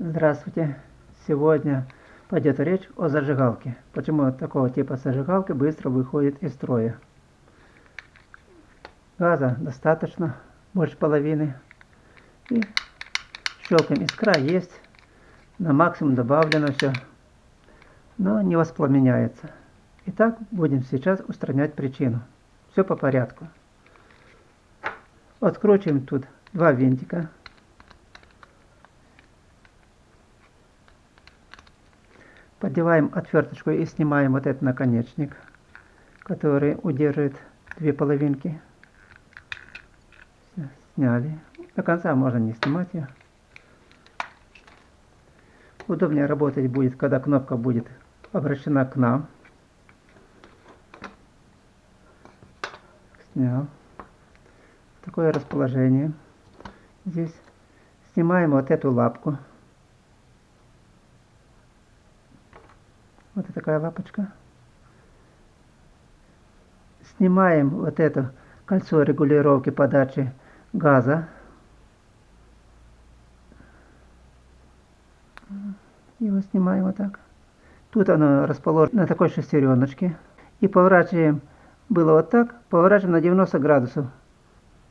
Здравствуйте! Сегодня пойдет речь о зажигалке. Почему такого типа зажигалка быстро выходит из строя. Газа достаточно, больше половины. И щелкаем, искра есть. На максимум добавлено все. Но не воспламеняется. Итак, будем сейчас устранять причину. Все по порядку. Откручиваем тут два винтика. Поддеваем отверточку и снимаем вот этот наконечник, который удерживает две половинки. Сняли. До конца можно не снимать ее. Удобнее работать будет, когда кнопка будет обращена к нам. Снял. Такое расположение. Здесь снимаем вот эту лапку. Вот такая лапочка. Снимаем вот это кольцо регулировки подачи газа. Его снимаем вот так. Тут оно расположено на такой шестереночке. И поворачиваем, было вот так, поворачиваем на 90 градусов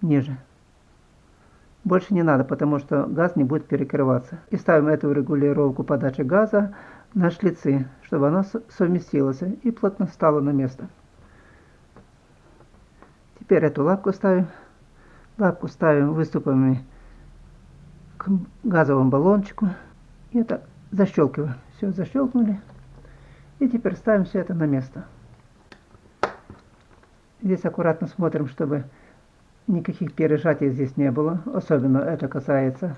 ниже. Больше не надо, потому что газ не будет перекрываться. И ставим эту регулировку подачи газа на шлицы, чтобы она совместилась и плотно стала на место. Теперь эту лапку ставим. Лапку ставим выступами к газовому баллончику. И это защелкиваем. Все, защелкнули. И теперь ставим все это на место. Здесь аккуратно смотрим, чтобы никаких пережатий здесь не было. Особенно это касается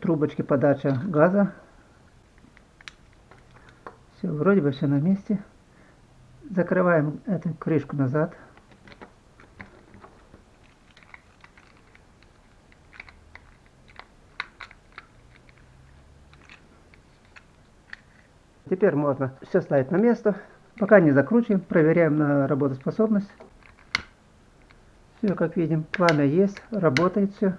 трубочки подачи газа. Все, вроде бы все на месте. Закрываем эту крышку назад. Теперь можно все ставить на место. Пока не закручиваем, проверяем на работоспособность. Все, как видим, пламя есть, работает все.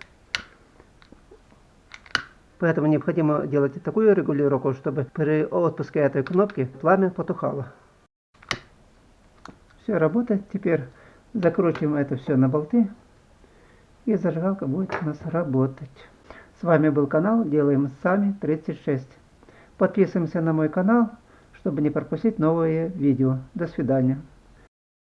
Поэтому необходимо делать такую регулировку, чтобы при отпуске этой кнопки пламя потухало. Все работает. Теперь закручиваем это все на болты. И зажигалка будет у нас работать. С вами был канал Делаем Сами 36. Подписываемся на мой канал, чтобы не пропустить новые видео. До свидания.